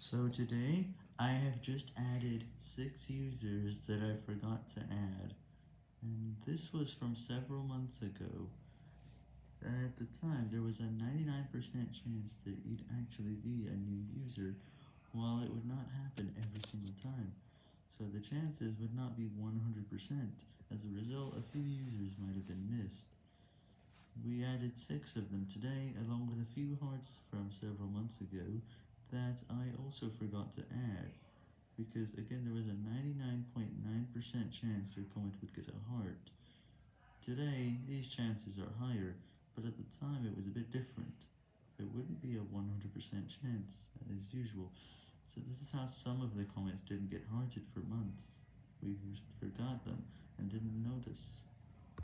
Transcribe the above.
So today, I have just added 6 users that I forgot to add, and this was from several months ago. At the time, there was a 99% chance that you'd actually be a new user, while it would not happen every single time, so the chances would not be 100%, as a result a few users might have been missed. We added 6 of them today, along with a few hearts from several months ago, that I also forgot to add, because again there was a 99.9% .9 chance your comment would get a heart. Today, these chances are higher, but at the time it was a bit different. It wouldn't be a 100% chance, as usual, so this is how some of the comments didn't get hearted for months. We forgot them, and didn't notice.